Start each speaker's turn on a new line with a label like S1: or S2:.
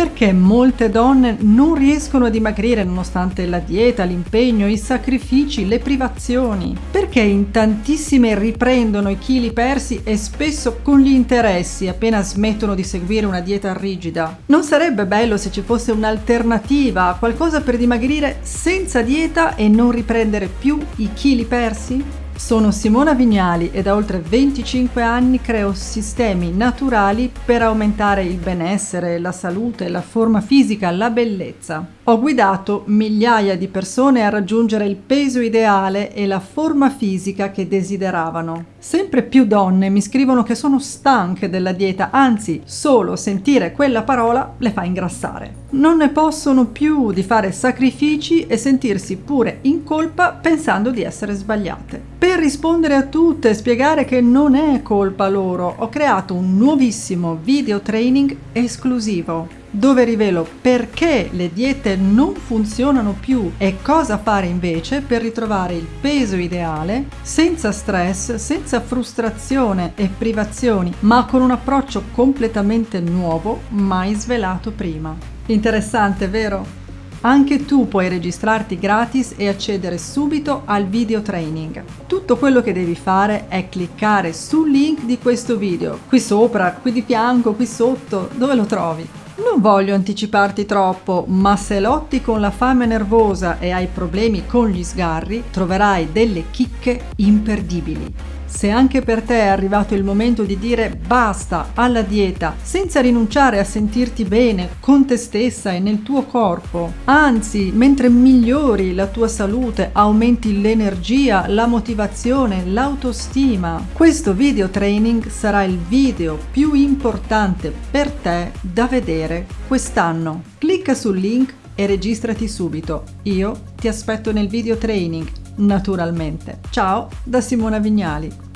S1: Perché molte donne non riescono a dimagrire nonostante la dieta, l'impegno, i sacrifici, le privazioni? Perché in tantissime riprendono i chili persi e spesso con gli interessi appena smettono di seguire una dieta rigida? Non sarebbe bello se ci fosse un'alternativa, qualcosa per dimagrire senza dieta e non riprendere più i chili persi? Sono Simona Vignali e da oltre 25 anni creo sistemi naturali per aumentare il benessere, la salute, la forma fisica, la bellezza. Ho guidato migliaia di persone a raggiungere il peso ideale e la forma fisica che desideravano. Sempre più donne mi scrivono che sono stanche della dieta, anzi solo sentire quella parola le fa ingrassare. Non ne possono più di fare sacrifici e sentirsi pure in colpa pensando di essere sbagliate. Per rispondere a tutte e spiegare che non è colpa loro, ho creato un nuovissimo video training esclusivo dove rivelo perché le diete non funzionano più e cosa fare invece per ritrovare il peso ideale senza stress, senza frustrazione e privazioni, ma con un approccio completamente nuovo, mai svelato prima. Interessante, vero? Anche tu puoi registrarti gratis e accedere subito al video training. Tutto quello che devi fare è cliccare sul link di questo video, qui sopra, qui di fianco, qui sotto, dove lo trovi. Non voglio anticiparti troppo, ma se lotti con la fame nervosa e hai problemi con gli sgarri, troverai delle chicche imperdibili. Se anche per te è arrivato il momento di dire basta alla dieta senza rinunciare a sentirti bene con te stessa e nel tuo corpo, anzi mentre migliori la tua salute, aumenti l'energia, la motivazione, l'autostima, questo video training sarà il video più importante per te da vedere quest'anno. Clicca sul link e registrati subito. Io ti aspetto nel video training naturalmente. Ciao da Simona Vignali.